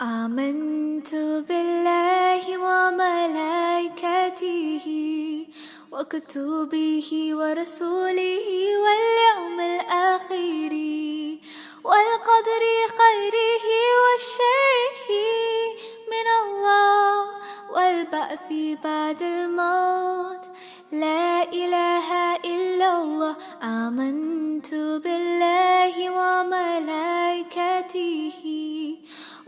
آمنت بالله وملائكته وكتبه ورسوله واليوم الآخر والقدر خيره وشره من الله والبعث بعد الموت. لا إله إلا الله.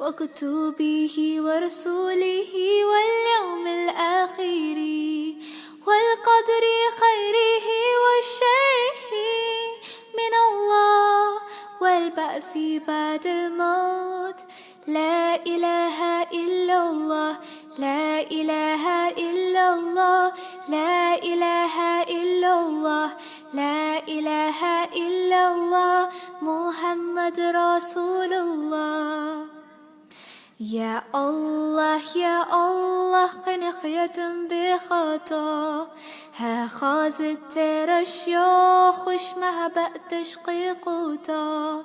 وكتبه ورسوله واليوم الآخر والقدر خيره وشره من الله والبعث بعد الموت. لا إله إلا الله لا إله إلا الله لا إله إلا الله لا إله إلا الله محمد رسول الله. يا الله يا الله قنخية بخطا. ها خازت ترشيوخ وش ما بقتش قيقوتا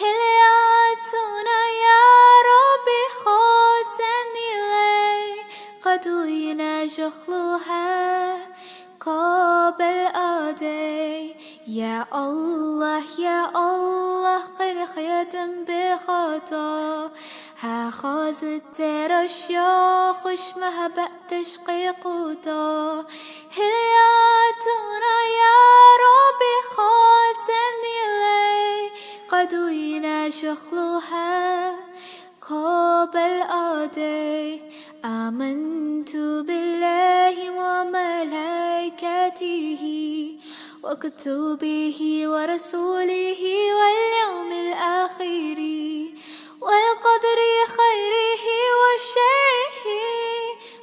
هلياتنا يا ربي خاتني لي قدوينا جخلوها؟ قابل آدي. يا الله يا الله قنخية بخطا. ها خازت ترشيوخ وش ما بقتش قيقوتا هلياتنا يا ربي خاتني لي قدوينا شخلوها قابل آدي آمنت بالله وملائكته وكتبه ورسوله واليوم الآخر والقدر خيره وشره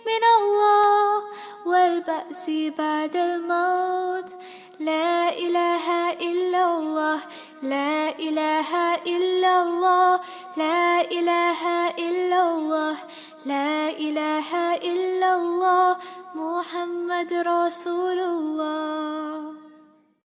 من الله والبأس بعد الموت. لا إله إلا الله لا إله إلا الله لا إله إلا الله لا إله إلا الله محمد رسول الله.